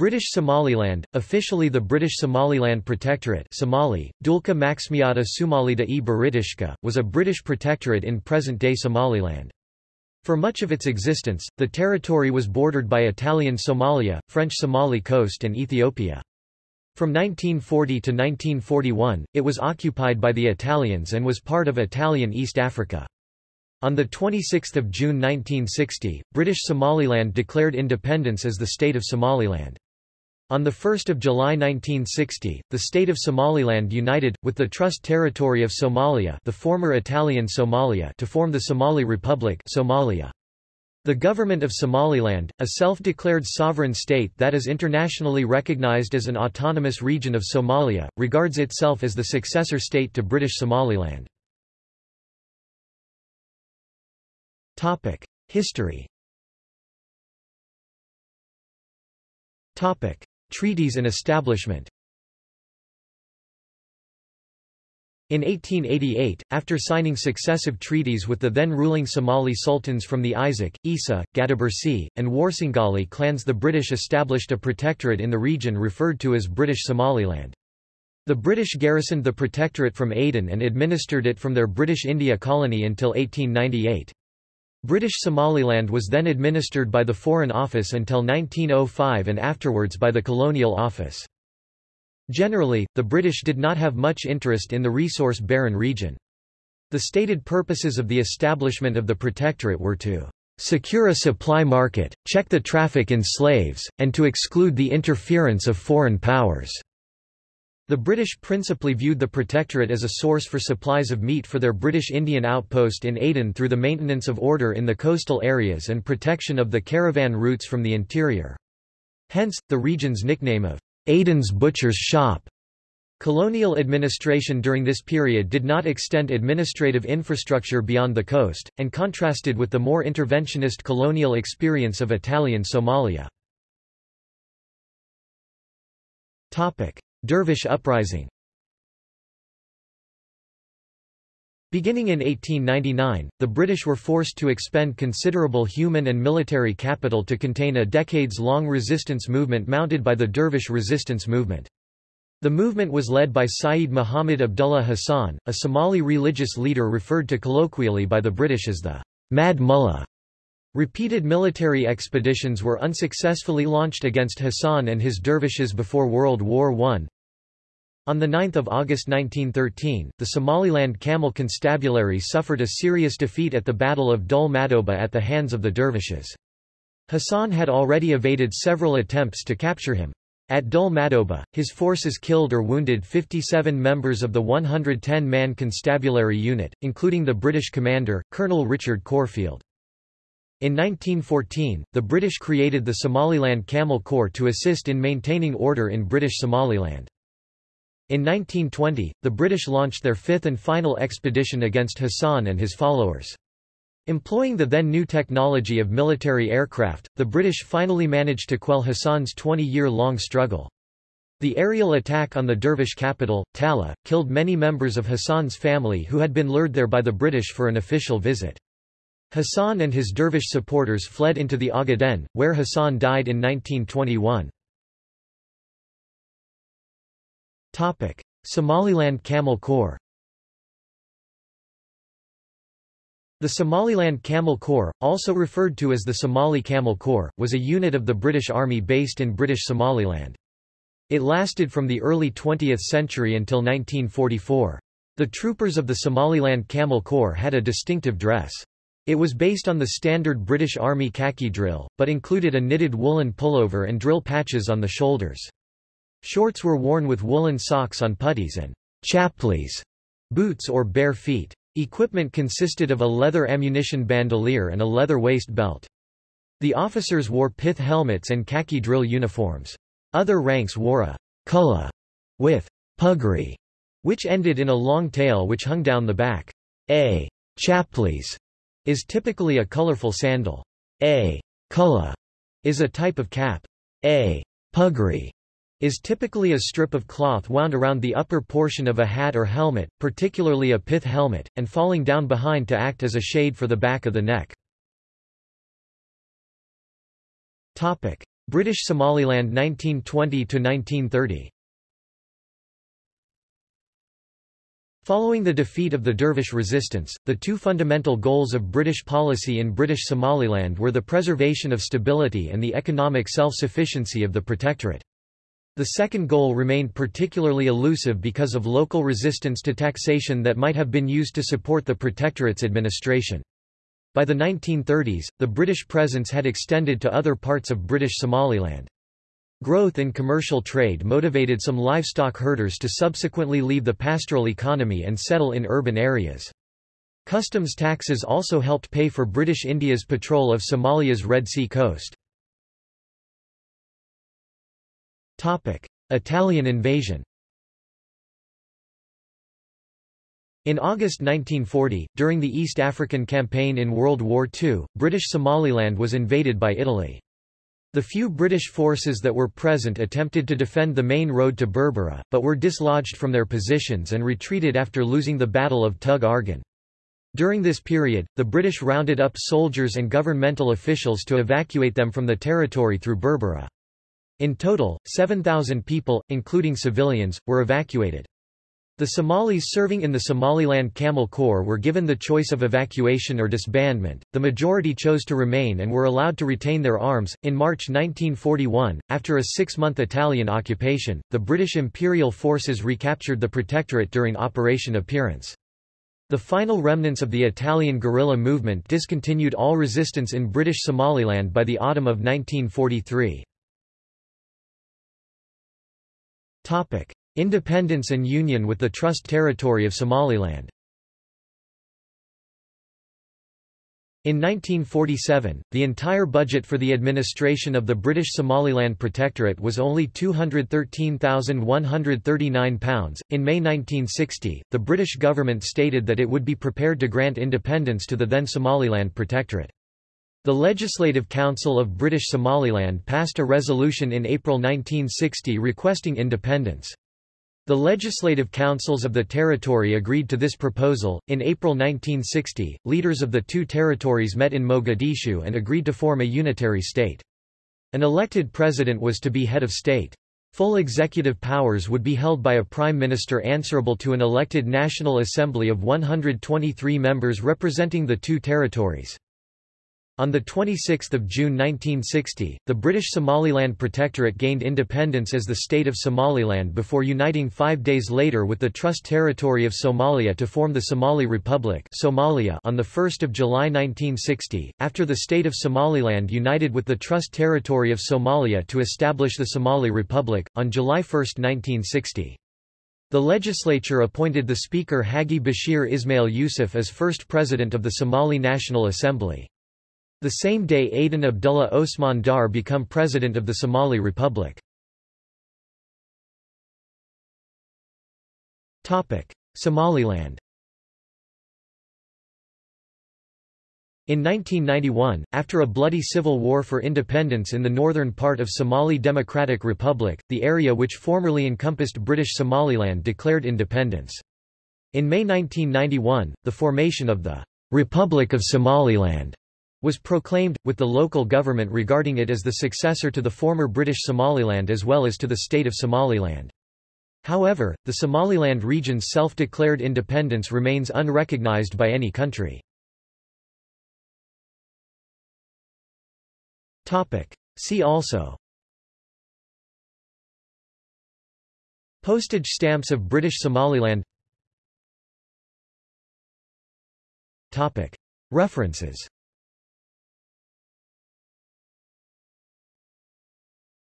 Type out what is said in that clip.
British Somaliland, officially the British Somaliland Protectorate Somali, Dulka Maxmiata Sumalida e was a British protectorate in present-day Somaliland. For much of its existence, the territory was bordered by Italian Somalia, French Somali Coast and Ethiopia. From 1940 to 1941, it was occupied by the Italians and was part of Italian East Africa. On 26 June 1960, British Somaliland declared independence as the State of Somaliland. On 1 July 1960, the state of Somaliland united, with the Trust Territory of Somalia the former Italian Somalia to form the Somali Republic Somalia. The government of Somaliland, a self-declared sovereign state that is internationally recognized as an autonomous region of Somalia, regards itself as the successor state to British Somaliland. History Treaties and establishment In 1888, after signing successive treaties with the then ruling Somali sultans from the Isaaq, Isa, Gadabursi, and Warsangali clans the British established a protectorate in the region referred to as British Somaliland. The British garrisoned the protectorate from Aden and administered it from their British India colony until 1898. British Somaliland was then administered by the Foreign Office until 1905 and afterwards by the Colonial Office. Generally, the British did not have much interest in the resource-barren region. The stated purposes of the establishment of the Protectorate were to secure a supply market, check the traffic in slaves, and to exclude the interference of foreign powers. The British principally viewed the Protectorate as a source for supplies of meat for their British Indian outpost in Aden through the maintenance of order in the coastal areas and protection of the caravan routes from the interior. Hence, the region's nickname of Aden's Butcher's Shop. Colonial administration during this period did not extend administrative infrastructure beyond the coast, and contrasted with the more interventionist colonial experience of Italian Somalia. Dervish uprising Beginning in 1899, the British were forced to expend considerable human and military capital to contain a decades-long resistance movement mounted by the Dervish resistance movement. The movement was led by Sayyid Muhammad Abdullah Hassan, a Somali religious leader referred to colloquially by the British as the Mad Mullah. Repeated military expeditions were unsuccessfully launched against Hassan and his dervishes before World War I. On 9 August 1913, the Somaliland Camel Constabulary suffered a serious defeat at the Battle of Dul Madoba at the hands of the dervishes. Hassan had already evaded several attempts to capture him. At Dul Madoba, his forces killed or wounded 57 members of the 110-man constabulary unit, including the British commander, Colonel Richard Corfield. In 1914, the British created the Somaliland Camel Corps to assist in maintaining order in British Somaliland. In 1920, the British launched their fifth and final expedition against Hassan and his followers. Employing the then new technology of military aircraft, the British finally managed to quell Hassan's 20-year-long struggle. The aerial attack on the Dervish capital, Taleh, killed many members of Hassan's family who had been lured there by the British for an official visit. Hassan and his dervish supporters fled into the Ogaden, where Hassan died in 1921. Somaliland Camel Corps The Somaliland Camel Corps, also referred to as the Somali Camel Corps, was a unit of the British Army based in British Somaliland. It lasted from the early 20th century until 1944. The troopers of the Somaliland Camel Corps had a distinctive dress. It was based on the standard British Army khaki drill, but included a knitted woolen pullover and drill patches on the shoulders. Shorts were worn with woolen socks on puttees and chaplis, boots or bare feet. Equipment consisted of a leather ammunition bandolier and a leather waist belt. The officers wore pith helmets and khaki drill uniforms. Other ranks wore a kulla with puggree, which ended in a long tail which hung down the back. A chaplis is typically a colorful sandal. A kulla is a type of cap. A puggree is typically a strip of cloth wound around the upper portion of a hat or helmet, particularly a pith helmet, and falling down behind to act as a shade for the back of the neck. British Somaliland 1920–1930 Following the defeat of the Dervish resistance, the two fundamental goals of British policy in British Somaliland were the preservation of stability and the economic self-sufficiency of the protectorate. The second goal remained particularly elusive because of local resistance to taxation that might have been used to support the protectorate's administration. By the 1930s, the British presence had extended to other parts of British Somaliland. Growth in commercial trade motivated some livestock herders to subsequently leave the pastoral economy and settle in urban areas. Customs taxes also helped pay for British India's patrol of Somalia's Red Sea coast. Italian invasion In August 1940, during the East African Campaign in World War II, British Somaliland was invaded by Italy. The few British forces that were present attempted to defend the main road to Berbera, but were dislodged from their positions and retreated after losing the Battle of Tug Argan. During this period, the British rounded up soldiers and governmental officials to evacuate them from the territory through Berbera. In total, 7,000 people, including civilians, were evacuated. The Somalis serving in the Somaliland Camel Corps were given the choice of evacuation or disbandment. The majority chose to remain and were allowed to retain their arms. In March 1941, after a six month Italian occupation, the British Imperial forces recaptured the Protectorate during Operation Appearance. The final remnants of the Italian guerrilla movement discontinued all resistance in British Somaliland by the autumn of 1943. Topic. Independence and union with the Trust Territory of Somaliland In 1947, the entire budget for the administration of the British Somaliland Protectorate was only £213,139. In May 1960, the British government stated that it would be prepared to grant independence to the then Somaliland Protectorate. The Legislative Council of British Somaliland passed a resolution in April 1960 requesting independence. The legislative councils of the territory agreed to this proposal. In April 1960, leaders of the two territories met in Mogadishu and agreed to form a unitary state. An elected president was to be head of state. Full executive powers would be held by a prime minister answerable to an elected National Assembly of 123 members representing the two territories. On 26 June 1960, the British Somaliland Protectorate gained independence as the State of Somaliland before uniting five days later with the Trust Territory of Somalia to form the Somali Republic Somalia on 1 July 1960, after the State of Somaliland united with the Trust Territory of Somalia to establish the Somali Republic, on July 1, 1960. The legislature appointed the Speaker Haji Bashir Ismail Yusuf as first President of the Somali National Assembly. The same day Aden Abdullah Osman Daar become president of the Somali Republic. Somaliland In 1991, after a bloody civil war for independence in the northern part of Somali Democratic Republic, the area which formerly encompassed British Somaliland declared independence. In May 1991, the formation of the Republic of Somaliland was proclaimed, with the local government regarding it as the successor to the former British Somaliland as well as to the state of Somaliland. However, the Somaliland region's self-declared independence remains unrecognized by any country. See also Postage stamps of British Somaliland References